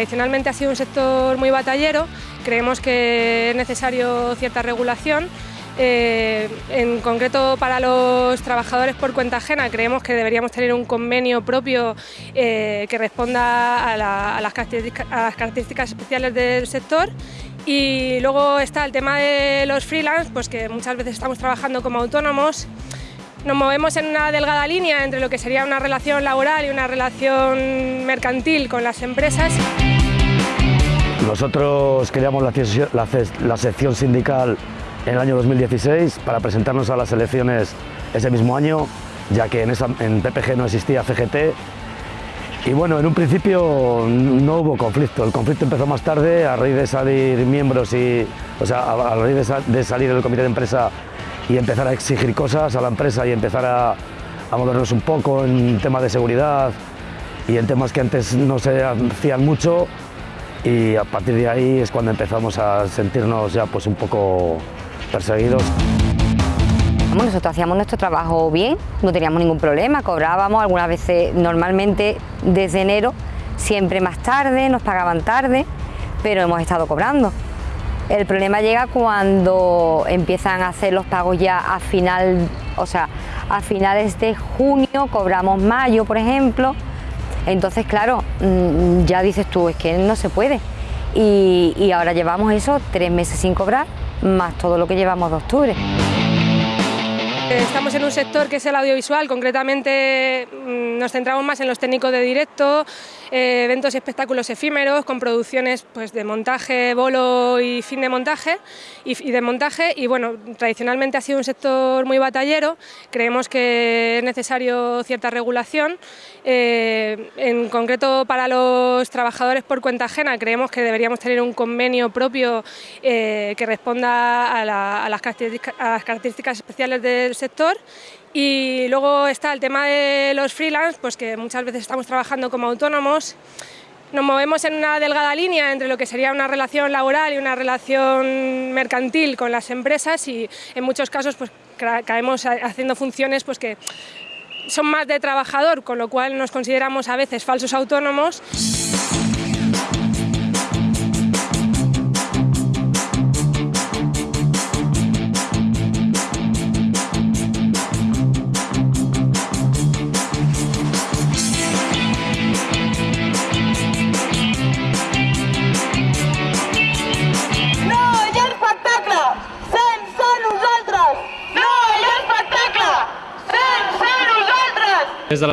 tradicionalmente ha sido un sector muy batallero, creemos que es necesario cierta regulación. Eh, en concreto para los trabajadores por cuenta ajena creemos que deberíamos tener un convenio propio eh, que responda a, las características, especiales del sector y luego está el tema de los freelance, pues que muchas veces estamos trabajando como autónomos nos movemos en una delgada línea entre lo que sería una relación laboral y una relación mercantil con las empresas. Nosotros creamos la, sección sindical en el año 2016 para presentarnos a las elecciones ese mismo año, ya que en, en PPG no existía CGT. Y bueno, en un principio no hubo conflicto, el conflicto empezó más tarde a raíz de salir miembros y, o sea, a raíz de, salir del comité de empresa y empezar a exigir cosas a la empresa y empezar a movernos un poco en temas de seguridad y en temas que antes no se hacían mucho y a partir de ahí es cuando empezamos a sentirnos ya pues un poco perseguidos. nosotros hacíamos nuestro trabajo bien, no teníamos ningún problema, cobrábamos algunas veces, normalmente desde enero, siempre más tarde, nos pagaban tarde, pero hemos estado cobrando. El problema llega cuando empiezan a hacer los pagos ya a final, o sea, a finales de junio, cobramos mayo, por ejemplo. Entonces, claro, mm, ya dices tú, es que no se puede. Y, y ahora llevamos eso tres meses sin cobrar, más todo lo que llevamos de octubre. Estamos en un sector que es el audiovisual, concretamente mm, nos centramos más en los técnicos de directo, eh, eventos y espectáculos efímeros con producciones pues, de montaje, bolo y fin de montaje y, de montaje y bueno, tradicionalmente ha sido un sector muy batallero, creemos que es necesario cierta regulación, eh, en concreto para los trabajadores por cuenta ajena creemos que deberíamos tener un convenio propio eh, que responda a, las características especiales del sector y luego está el tema de los freelance, pues que muchas veces estamos trabajando como autónomos, nos movemos en una delgada línea entre lo que sería una relación laboral y una relación mercantil con las empresas y en muchos casos pues caemos haciendo funciones pues que son más de trabajador, con lo cual nos consideramos a veces falsos autónomos.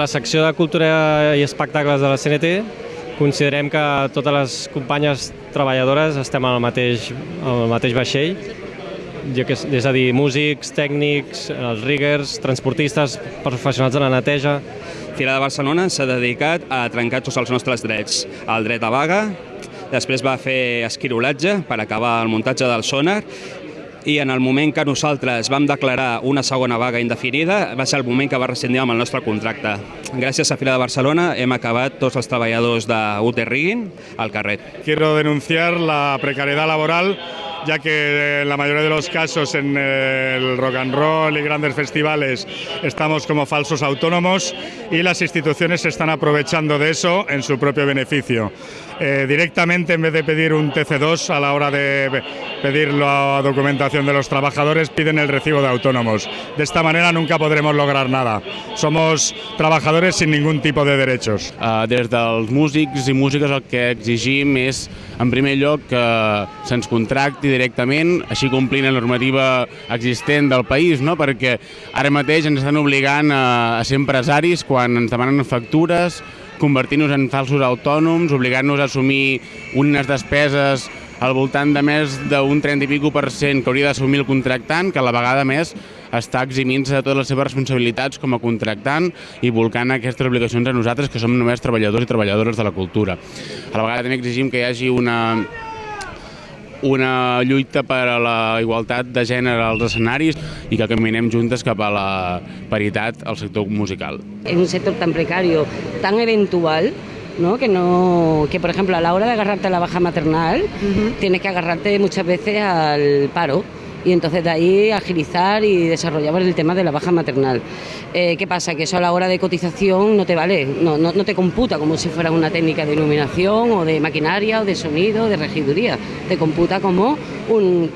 Secció de Cultura i Espectacles de la CNT considerem que totes les companyes treballadores estem al mateix, al mateix vaixell, és a dir, músics, tècnics, els riggers, transportistes, professionals de la neteja. Fira de Barcelona s'ha dedicat a trencar tots els nostres drets. El dret a vaga, després va fer esquirolatge per acabar el muntatge del sonar i en el moment que nosaltres vam declarar una segona vaga indefinida va ser el moment que va rescindir amb el nostre contracte. A Fira de Barcelona hem acabat tots els treballadors de UT Rigging al carrer. Quiero denunciar la precariedad laboral ya que en la mayoría de los casos en el rock and roll y grandes festivales estamos como falsos autónomos y las instituciones se están aprovechando de eso en su propio beneficio. Eh, directamente en vez de pedir un TC2 a la hora de pedir la documentación de los trabajadores piden el recibo de autónomos. De esta manera nunca podremos lograr nada. Somos trabajadores sin ningún tipo de derechos. Uh, des dels músics i músiques el que exigim és, en primer lloc, que se'ns contracti directament, així complint la normativa existent del país, no? perquè ara mateix ens estan obligant a, a ser empresaris quan ens demanen factures, convertir-nos en falsos autònoms, obligant-nos a assumir unes despeses al voltant de més d'un 30 i pico per cent que hauria d'assumir el contractant, que a la vegada més està eximint-se de totes les seves responsabilitats com a contractant i volcant aquestes obligacions a nosaltres, que som només treballadors i treballadores de la cultura. A la vegada també exigim que hi hagi una, una lluita per a la igualtat de gènere als escenaris i que caminem juntes cap a la paritat al sector musical. En un sector tan precario, tan eventual, ¿no? Que, no, que por ejemplo a la hora de agarrarte a la baja maternal, uh -huh. tienes que agarrarte muchas veces al paro y entonces de ahí agilizar y desarrollar el tema de la baja maternal. Eh, ¿Qué pasa? Que eso a la hora de cotización no te vale, no, no, no te computa como si fuera una técnica de iluminación o de maquinaria o de sonido, de regiduría, te computa como un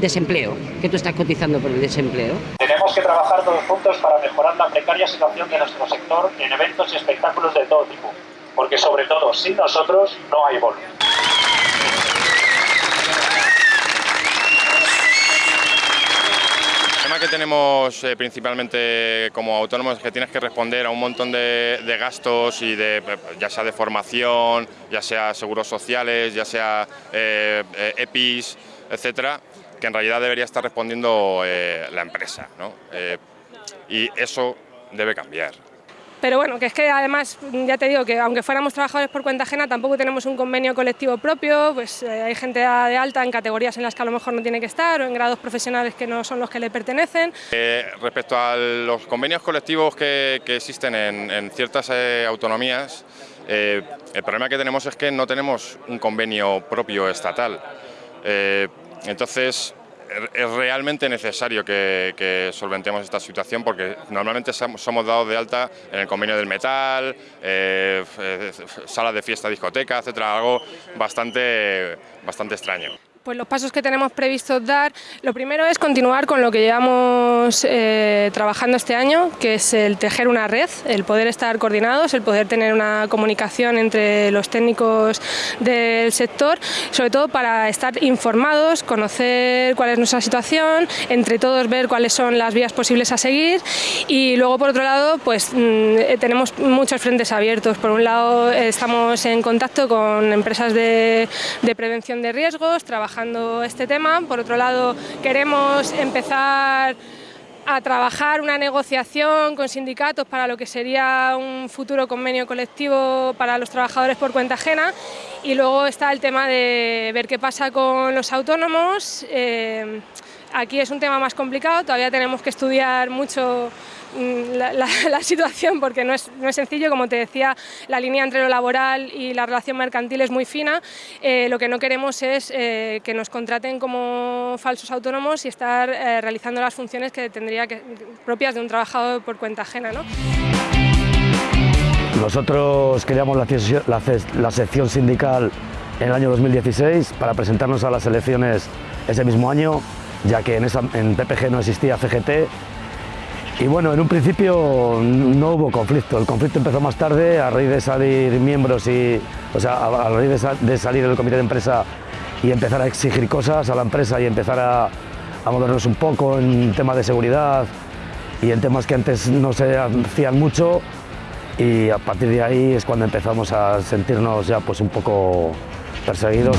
desempleo, que tú estás cotizando por el desempleo. Tenemos que trabajar todos juntos para mejorar la precaria situación de nuestro sector en eventos y espectáculos de todo tipo, porque sobre todo sin nosotros no hay bolo. El tema que tenemos eh, principalmente como autónomos es que tienes que responder a un montón de, gastos y de ya sea de formación, ya sea seguros sociales, ya sea eh, eh, EPIs, etcétera, que en realidad debería estar respondiendo eh, la empresa, ¿no? y eso debe cambiar. Pero bueno, que es que además, ya te digo que aunque fuéramos trabajadores por cuenta ajena, tampoco tenemos un convenio colectivo propio, pues eh, hay gente de alta en categorías en las que a lo mejor no tiene que estar o en grados profesionales que no son los que le pertenecen. Eh, respecto a los convenios colectivos que, existen en, ciertas eh, autonomías, el problema que tenemos es que no tenemos un convenio propio estatal. Entonces, es realmente necesario que, solventemos esta situación porque normalmente somos dados de alta en el convenio del metal, eh, salas de fiesta, discoteca, etcétera, algo bastante, bastante extraño pues los pasos que tenemos previstos dar, lo primero es continuar con lo que llevamos eh, trabajando este año, que es el tejer una red, el poder estar coordinados, el poder tener una comunicación entre los técnicos del sector, sobre todo para estar informados, conocer cuál es nuestra situación, entre todos ver cuáles son las vías posibles a seguir y luego por otro lado pues mmm, tenemos muchos frentes abiertos. Por un lado estamos en contacto con empresas de, de prevención de riesgos, trabajando este tema. Por otro lado, queremos empezar a trabajar una negociación con sindicatos para lo que sería un futuro convenio colectivo para los trabajadores por cuenta ajena y luego está el tema de ver qué pasa con los autónomos. Eh, aquí es un tema más complicado, todavía tenemos que estudiar mucho la, la, situación porque no es, no es, sencillo, como te decía, la línea entre lo laboral y la relación mercantil es muy fina. Eh, lo que no queremos es eh, que nos contraten como falsos autónomos y estar eh, realizando las funciones que tendría que, propias de un trabajador por cuenta ajena. ¿no? Nosotros creamos la, sección sindical en el año 2016 para presentarnos a las elecciones ese mismo año, ya que en, en PPG no existía CGT y bueno, en un principio no hubo conflicto, el conflicto empezó más tarde a raíz de salir miembros y, o sea, a, raíz de, sa de salir del comité de empresa y empezar a exigir cosas a la empresa y empezar a, a movernos un poco en temas de seguridad y en temas que antes no se hacían mucho y a partir de ahí es cuando empezamos a sentirnos ya pues un poco perseguidos.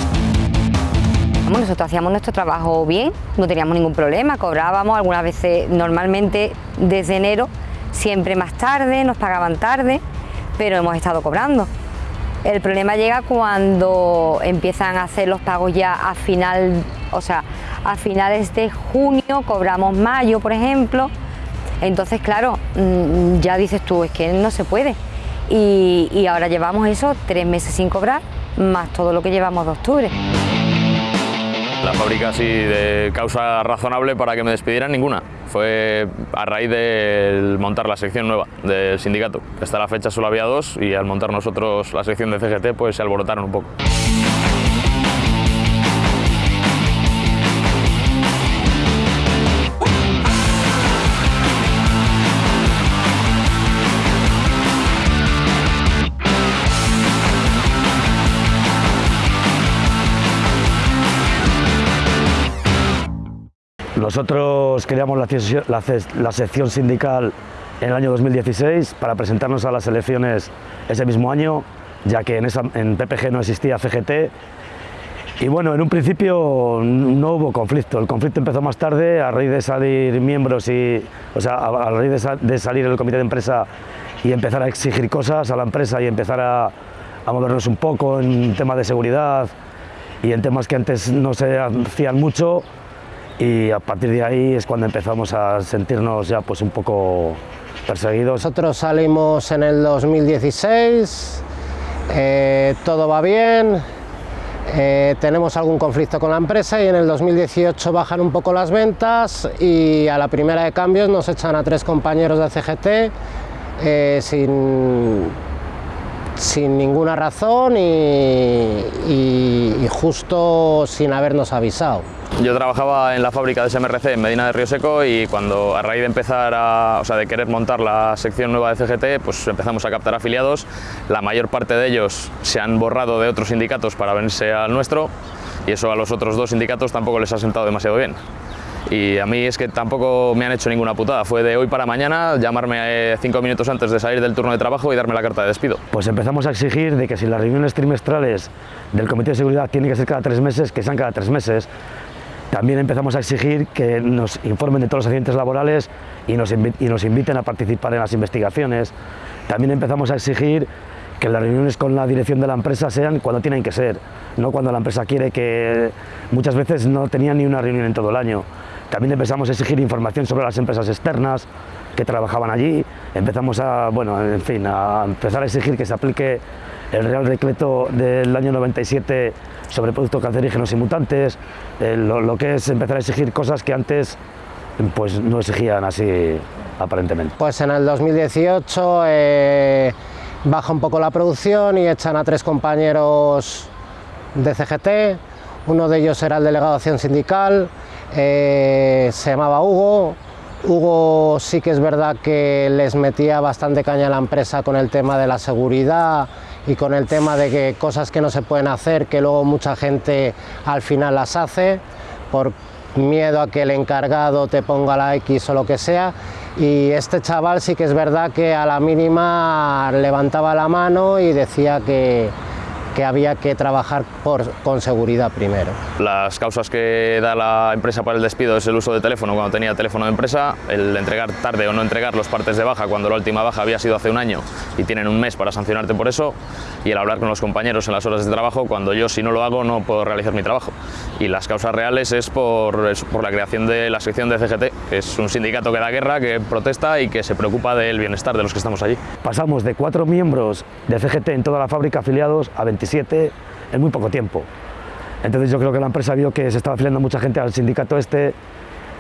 Nosotros hacíamos nuestro trabajo bien, no teníamos ningún problema, cobrábamos algunas veces, normalmente desde enero, siempre más tarde, nos pagaban tarde, pero hemos estado cobrando. El problema llega cuando empiezan a hacer los pagos ya a final, o sea, a finales de junio, cobramos mayo, por ejemplo. Entonces, claro, mm, ya dices tú, es que no se puede. Y, y ahora llevamos eso tres meses sin cobrar, más todo lo que llevamos de octubre. La fábrica así de causa razonable para que me despidieran ninguna. Fue a raíz de montar la sección nueva del sindicato. Hasta la fecha solo había dos y al montar nosotros la sección de CGT pues se alborotaron un poco. Nosotros creamos la, sección sindical en el año 2016 para presentarnos a las elecciones ese mismo año, ya que en, PPG no existía CGT. Y bueno, en un principio no hubo conflicto, el conflicto empezó más tarde a raíz de salir miembros y, o sea, a, raíz de, sa de, salir del comité de empresa y empezar a exigir cosas a la empresa y empezar a, a movernos un poco en temas de seguridad y en temas que antes no se hacían mucho y a partir de ahí es cuando empezamos a sentirnos ya pues un poco perseguidos. Nosotros salimos en el 2016, eh, todo va bien, Eh, tenemos algún conflicto con la empresa y en el 2018 bajan un poco las ventas y a la primera de cambios nos echan a tres compañeros de CGT eh, sin, sin ninguna razón y, y, justo sin habernos avisado. Yo trabajaba en la fábrica de SMRC en Medina de Río Seco y cuando a raíz de empezar a, o sea, de querer montar la sección nueva de CGT, pues empezamos a captar afiliados. La mayor parte de ellos se han borrado de otros sindicatos para venirse al nuestro y eso a los otros dos sindicatos tampoco les ha sentado demasiado bien y a mí es que tampoco me han hecho ninguna putada. Fue de hoy para mañana llamarme eh, cinco minutos antes de salir del turno de trabajo y darme la carta de despido. Pues empezamos a exigir de que si las reuniones trimestrales del Comité de Seguridad tienen que ser cada tres meses, que sean cada tres meses. También empezamos a exigir que nos informen de todos los accidentes laborales y nos, inviten a participar en las investigaciones. También empezamos a exigir que las reuniones con la dirección de la empresa sean cuando tienen que ser, no cuando la empresa quiere que muchas veces no tenía ni una reunión en todo el año. También empezamos a exigir información sobre las empresas externas que trabajaban allí, empezamos a, bueno, en fin, a empezar a exigir que se aplique el Real Decreto del año 97 sobre productos cancerígenos y mutantes, eh, lo, que es empezar a exigir cosas que antes pues no exigían así aparentemente. Pues en el 2018 eh, baja un poco la producción y echan a tres compañeros de CGT, uno de ellos era el delegado de acción sindical, eh, se llamaba Hugo. Hugo sí que es verdad que les metía bastante caña a la empresa con el tema de la seguridad y con el tema de que cosas que no se pueden hacer, que luego mucha gente al final las hace por miedo a que el encargado te ponga la X o lo que sea. Y este chaval sí que es verdad que a la mínima levantaba la mano y decía que, que había que trabajar por, con seguridad primero. Las causas que da la empresa para el despido es el uso de teléfono cuando tenía teléfono de empresa, el entregar tarde o no entregar los partes de baja cuando la última baja había sido hace un año y tienen un mes para sancionarte por eso, y el hablar con los compañeros en las horas de trabajo cuando yo si no lo hago no puedo realizar mi trabajo. Y las causas reales es por, por la creación de la sección de CGT, que es un sindicato que da guerra, que protesta y que se preocupa del bienestar de los que estamos allí. Pasamos de cuatro miembros de CGT en toda la fábrica afiliados a 27 en muy poco tiempo. Entonces yo creo que la empresa vio que se estaba afiliando mucha gente al sindicato este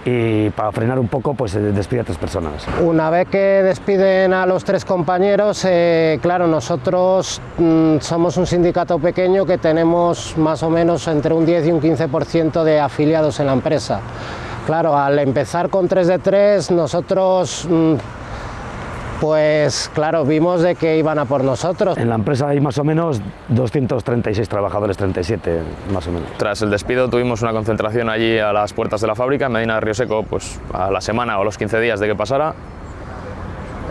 y para frenar un poco pues despide a tres personas. Una vez que despiden a los tres compañeros, eh, claro, nosotros mm, somos un sindicato pequeño que tenemos más o menos entre un 10 y un 15% de afiliados en la empresa. Claro, al empezar con 3 de 3, nosotros mm, pues claro, vimos de que iban a por nosotros. En la empresa hay más o menos 236 trabajadores, 37 más o menos. Tras el despido tuvimos una concentración allí a las puertas de la fábrica, en Medina de Río Seco, pues a la semana o los 15 días de que pasara,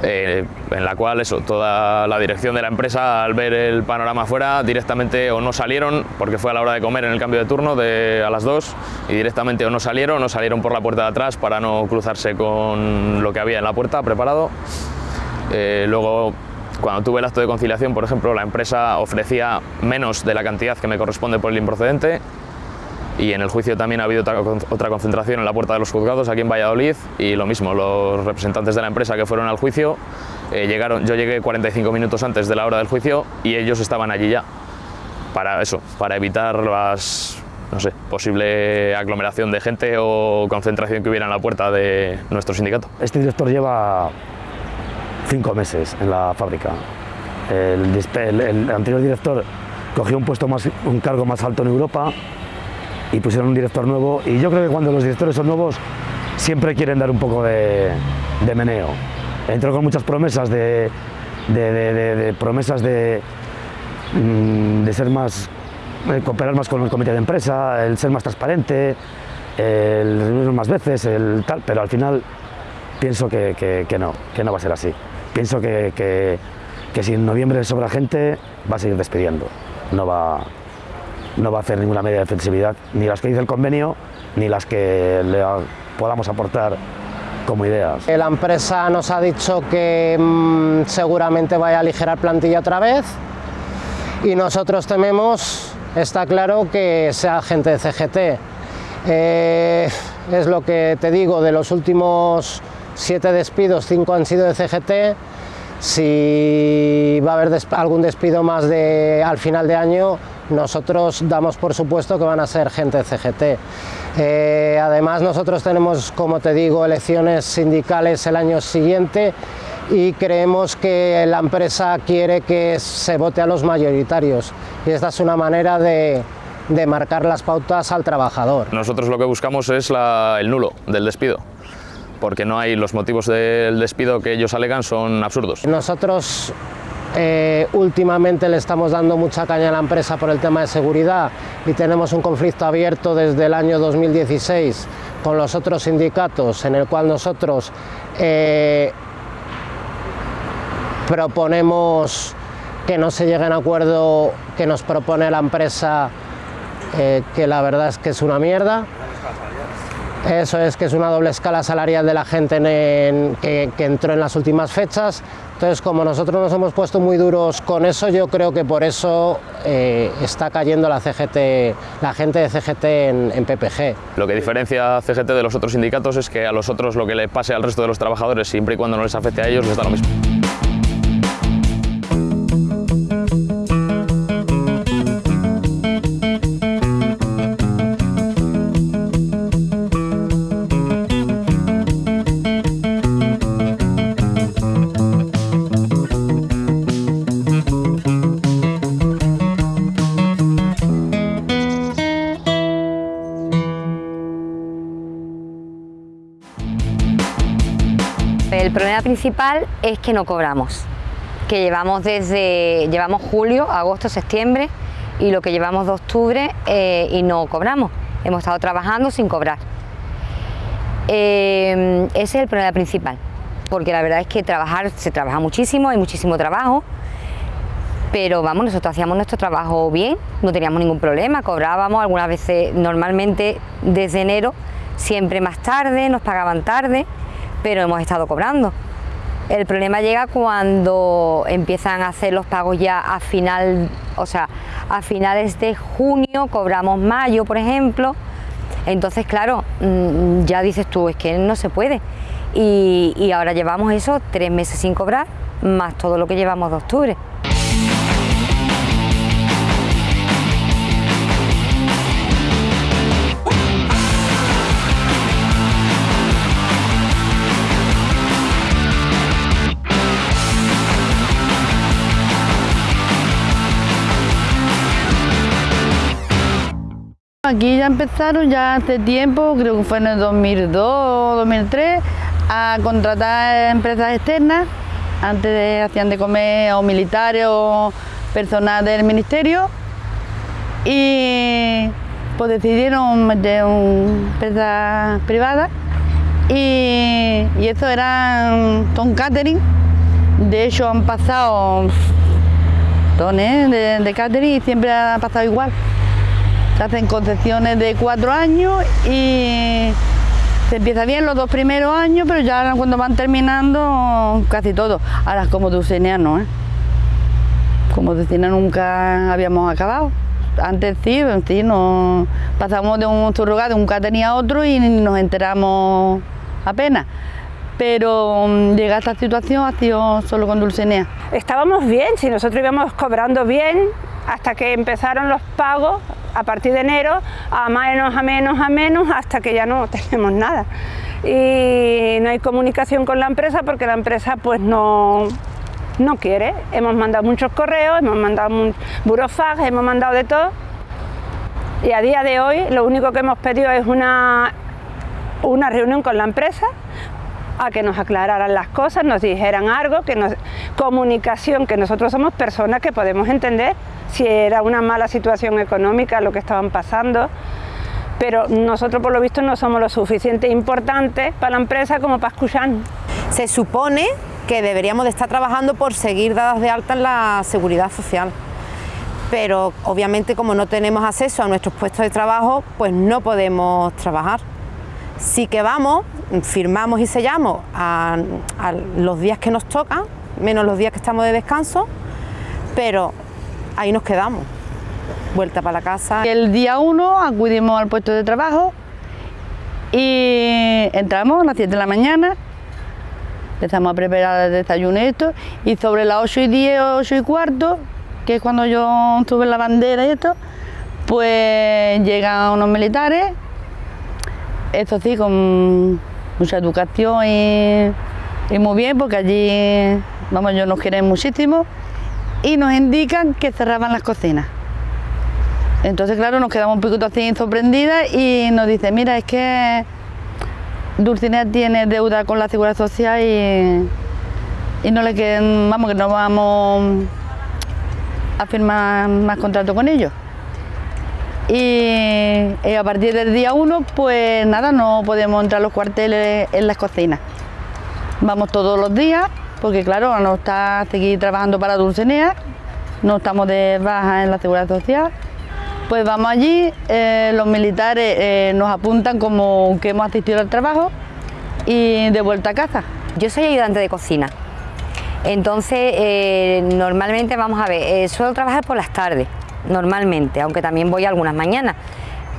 eh, en la cual eso, toda la dirección de la empresa al ver el panorama afuera directamente o no salieron porque fue a la hora de comer en el cambio de turno de, a las 2 y directamente o no salieron o salieron por la puerta de atrás para no cruzarse con lo que había en la puerta preparado eh, luego, cuando tuve el acto de conciliación, por ejemplo, la empresa ofrecía menos de la cantidad que me corresponde por el improcedente y en el juicio también ha habido otra, concentración en la puerta de los juzgados aquí en Valladolid y lo mismo, los representantes de la empresa que fueron al juicio eh, llegaron, yo llegué 45 minutos antes de la hora del juicio y ellos estaban allí ya para eso, para evitar las no sé, posible aglomeración de gente o concentración que hubiera en la puerta de nuestro sindicato. Este director lleva cinco meses en la fábrica. El, anterior director cogió un puesto más, un cargo más alto en Europa y pusieron un director nuevo y yo creo que cuando los directores son nuevos siempre quieren dar un poco de, meneo. Entró con muchas promesas de, promesas mm, de ser más, cooperar más con el comité de empresa, el ser más transparente, el reunirnos más veces, el tal, pero al final pienso que no, que no va a ser así. Pienso que, que, si en noviembre sobra gente, va a seguir despidiendo. No va, no va a hacer ninguna medida de flexibilidad, ni las que dice el convenio, ni las que le podamos aportar como ideas. La empresa nos ha dicho que mm, seguramente vaya a aligerar plantilla otra vez y nosotros tememos, está claro, que sea gente de CGT. Eh, es lo que te digo, de los últimos siete despidos, cinco han sido de CGT. Si va a haber algún despido más de, al final de año, nosotros damos por supuesto que van a ser gente de CGT. Eh, además nosotros tenemos, como te digo, elecciones sindicales el año siguiente y creemos que la empresa quiere que se vote a los mayoritarios y esta es una manera de, marcar las pautas al trabajador. Nosotros lo que buscamos es el nulo del despido porque no hay los motivos del despido que ellos alegan son absurdos. Nosotros eh, últimamente le estamos dando mucha caña a la empresa por el tema de seguridad y tenemos un conflicto abierto desde el año 2016 con los otros sindicatos en el cual nosotros eh, proponemos que no se llegue a un acuerdo que nos propone la empresa eh, que la verdad es que es una mierda eso es que es una doble escala salarial de la gente que, entró en las últimas fechas. Entonces, como nosotros nos hemos puesto muy duros con eso, yo creo que por eso eh, está cayendo la CGT, la gente de CGT en, PPG. Lo que diferencia CGT de los otros sindicatos es que a los otros lo que le pase al resto de los trabajadores, siempre y cuando no les afecte a ellos, les da lo mismo. Principal es que no cobramos, que llevamos desde llevamos julio, agosto, septiembre y lo que llevamos de octubre eh, y no cobramos. Hemos estado trabajando sin cobrar. Eh, ese es el problema principal, porque la verdad es que trabajar se trabaja muchísimo, hay muchísimo trabajo, pero vamos, nosotros hacíamos nuestro trabajo bien, no teníamos ningún problema, cobrábamos algunas veces, normalmente desde enero, siempre más tarde, nos pagaban tarde, pero hemos estado cobrando. El problema llega cuando empiezan a hacer los pagos ya a final, o sea, a finales de junio, cobramos mayo, por ejemplo. Entonces, claro, mm, ya dices tú, es que no se puede. Y, y ahora llevamos eso tres meses sin cobrar, más todo lo que llevamos de octubre. Aquí ya empezaron ya hace tiempo, creo que fue en el 2002 o 2003, a contratar empresas externas. Antes hacían de comer o militares o personal del ministerio y pues decidieron meter una empresa privada y, eso era Tom Catering. De hecho han pasado tones de, de catering y siempre ha pasado igual. Se hacen concesiones de cuatro años y se empieza bien los dos primeros años, pero ya cuando van terminando casi todo. Ahora como Dulcinea no, ¿eh? Como Dulcinea nunca habíamos acabado. Antes sí, sí, nos pasamos de un surrogado, un catering a otro y nos enteramos apenas pero mm, llegar a esta situación ha sido solo con Dulcinea. Estábamos bien, si nosotros íbamos cobrando bien, hasta que empezaron los pagos a partir de enero a menos, a menos, a menos, hasta que ya no tenemos nada. Y no hay comunicación con la empresa porque la empresa pues no, no quiere. Hemos mandado muchos correos, hemos mandado burofax, hemos mandado de todo. Y a día de hoy lo único que hemos pedido es una, una reunión con la empresa a que nos aclararan las cosas, nos dijeran algo, que nos, comunicación, que nosotros somos personas que podemos entender si era una mala situación económica lo que estaban pasando, pero nosotros por lo visto no somos lo suficiente importantes para la empresa como para escuchar. Se supone que deberíamos de estar trabajando por seguir dadas de alta en la seguridad social, pero obviamente como no tenemos acceso a nuestros puestos de trabajo, pues no podemos trabajar. Sí que vamos, firmamos y sellamos a, a los días que nos tocan, menos los días que estamos de descanso, pero ahí nos quedamos, vuelta para la casa. El día 1 acudimos al puesto de trabajo y entramos a las 7 de la mañana, empezamos a preparar el desayuno y esto, y sobre las 8 y 10, 8 y cuarto, que es cuando yo estuve en la bandera y esto, pues llegan unos militares, esto sí, con mucha educación y, muy bien, porque allí, vamos, ellos nos quieren muchísimo, y nos indican que cerraban las cocinas. Entonces, claro, nos quedamos un poquito así sorprendidas y nos dice, mira, es que Dulcinea tiene deuda con la Seguridad Social y, y no le queden, vamos, que no vamos a firmar más contrato con ellos. Y, y a partir del día 1, pues nada, no podemos entrar a los cuarteles en las cocinas. Vamos todos los días, porque claro, no está seguir trabajando para Dulcinea, no estamos de baja en la Seguridad Social. Pues vamos allí, eh, los militares eh, nos apuntan como que hemos asistido al trabajo y de vuelta a casa. Yo soy ayudante de cocina, entonces eh, normalmente vamos a ver, eh, suelo trabajar por las tardes, normalmente, aunque también voy algunas mañanas,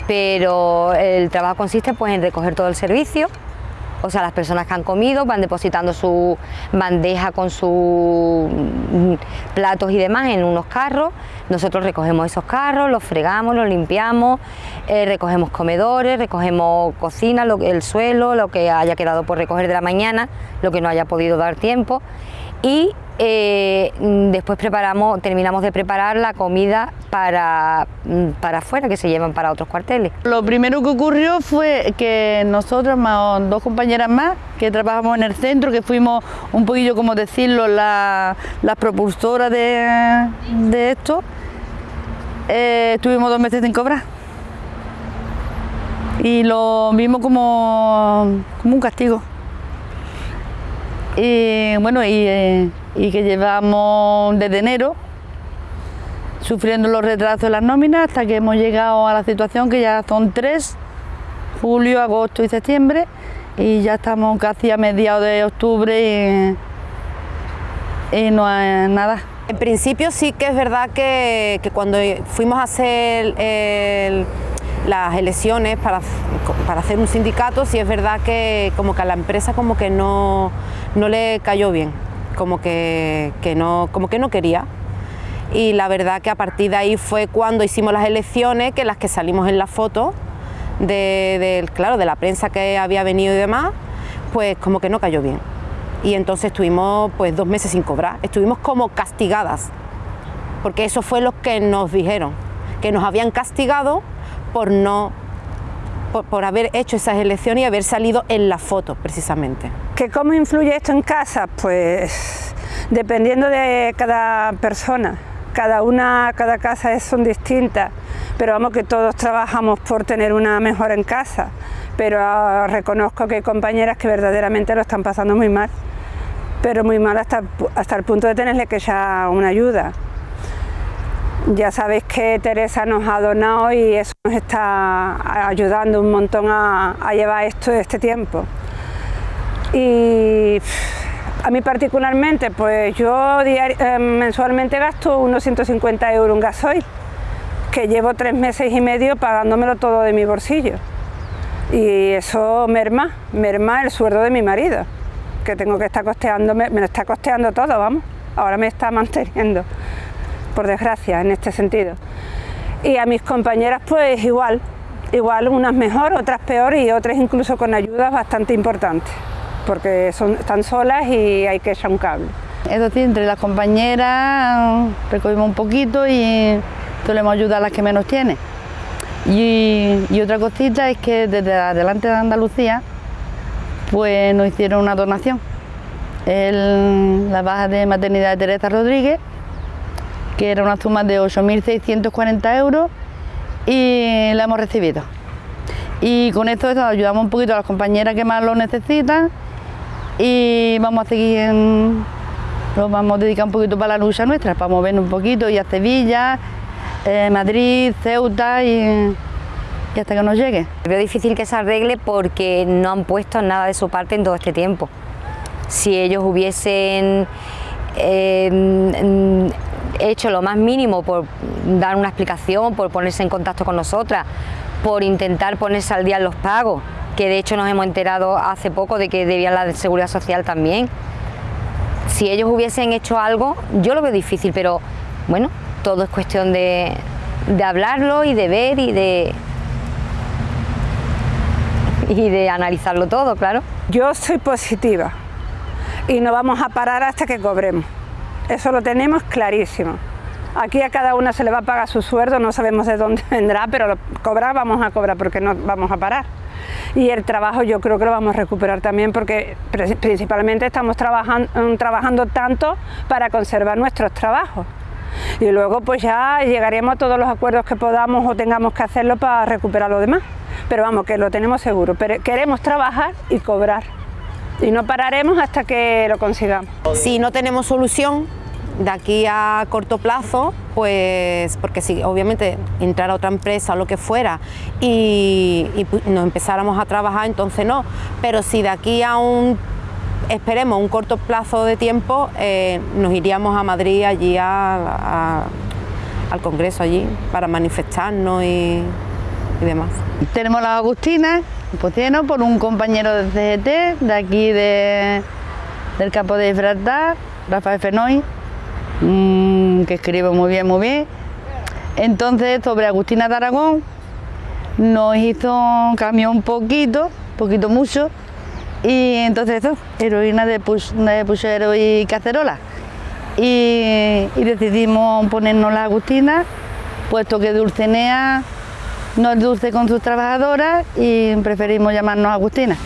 pero el trabajo consiste pues en recoger todo el servicio, o sea, las personas que han comido van depositando su bandeja con sus mm, platos y demás en unos carros, nosotros recogemos esos carros, los fregamos, los limpiamos, eh, recogemos comedores, recogemos cocina, el suelo, lo que haya quedado por recoger de la mañana, lo que no haya podido dar tiempo y eh, después preparamos, terminamos de preparar la comida para, mm, para afuera, que se llevan para otros cuarteles. Lo primero que ocurrió fue que nosotros, dos compañeras más, que trabajamos en el centro, que fuimos un poquillo, como decirlo, las la propulsoras de, de esto, eh, estuvimos dos meses sin cobrar. Y lo vimos como, como un castigo. Y bueno, y, eh, y que llevamos desde enero sufriendo los retrasos de las nóminas hasta que hemos llegado a la situación que ya son tres, julio, agosto y septiembre, y ya estamos casi a mediados de octubre y, no hay nada. En principio sí que es verdad que, que cuando fuimos a hacer el, las elecciones para, para, hacer un sindicato, sí es verdad que como que a la empresa como que no, no le cayó bien, como que, que no, como que no quería. Y la verdad que a partir de ahí fue cuando hicimos las elecciones, que las que salimos en la foto, de, de, claro, de la prensa que había venido y demás, pues como que no cayó bien. Y entonces estuvimos pues dos meses sin cobrar, estuvimos como castigadas, porque eso fue lo que nos dijeron, que nos habían castigado por no por, haber hecho esas elecciones y haber salido en la foto precisamente. ¿Que ¿Cómo influye esto en casa? Pues dependiendo de cada persona, cada una, cada casa es, son distintas, pero vamos que todos trabajamos por tener una mejor en casa, pero uh, reconozco que hay compañeras que verdaderamente lo están pasando muy mal, pero muy mal hasta, hasta el punto de tenerle que echar una ayuda. Ya sabéis que Teresa nos ha donado y eso nos está ayudando un montón a, llevar esto este tiempo. Y a mí particularmente, pues yo eh, mensualmente gasto unos 150 euros en gasoil, que llevo tres meses y medio pagándomelo todo de mi bolsillo. Y eso merma, merma el sueldo de mi marido, que tengo que estar costeándome, me lo está costeando todo, vamos, ahora me está manteniendo por desgracia, en este sentido. Y a mis compañeras pues igual, igual unas mejor, otras peor y otras incluso con ayudas bastante importantes, porque son, están solas y hay que echar un cable. Es decir, entre las compañeras recogimos un poquito y solemos ayudar a las que menos tienen. Y, y otra cosita es que desde adelante de Andalucía pues nos hicieron una donación. El, la baja de maternidad de Teresa Rodríguez que era una suma de 8.640 euros y la hemos recibido. Y con esto ayudamos un poquito a las compañeras que más lo necesitan y vamos a seguir, en, vamos a dedicar un poquito para la lucha nuestra, para movernos un poquito y a Sevilla, eh, Madrid, Ceuta y, y hasta que nos llegue. Veo difícil que se arregle porque no han puesto nada de su parte en todo este tiempo. Si ellos hubiesen eh, hecho lo más mínimo por dar una explicación, por ponerse en contacto con nosotras, por intentar ponerse al día en los pagos, que de hecho nos hemos enterado hace poco de que debía la de Seguridad Social también. Si ellos hubiesen hecho algo, yo lo veo difícil, pero bueno, todo es cuestión de, de hablarlo y de ver y de, y de analizarlo todo, claro. Yo soy positiva y no vamos a parar hasta que cobremos. Eso lo tenemos clarísimo. Aquí a cada una se le va a pagar su sueldo, no sabemos de dónde vendrá, pero cobrar vamos a cobrar porque no vamos a parar. Y el trabajo yo creo que lo vamos a recuperar también porque principalmente estamos trabajando, trabajando tanto para conservar nuestros trabajos. Y luego pues ya llegaremos a todos los acuerdos que podamos o tengamos que hacerlo para recuperar lo demás. Pero vamos, que lo tenemos seguro. Pero queremos trabajar y cobrar. Y no pararemos hasta que lo consigamos. Si no tenemos solución, de aquí a corto plazo, pues porque si obviamente entrar a otra empresa o lo que fuera y, nos empezáramos a trabajar, entonces no. Pero si de aquí a un, esperemos, un corto plazo de tiempo, eh, nos iríamos a Madrid allí al Congreso allí para manifestarnos y, demás. Tenemos la Agustina, pues lleno por un compañero del CGT, de aquí de, del campo de Gibraltar, Rafael Fenoy, Mm, que escribe muy bien, muy bien. Entonces, sobre Agustina de nos hizo, cambió un poquito, poquito mucho, y entonces eso, heroína de, puchero y cacerola. Y, y, decidimos ponernos la Agustina, puesto que Dulcenea no es dulce con sus trabajadoras y preferimos llamarnos Agustina.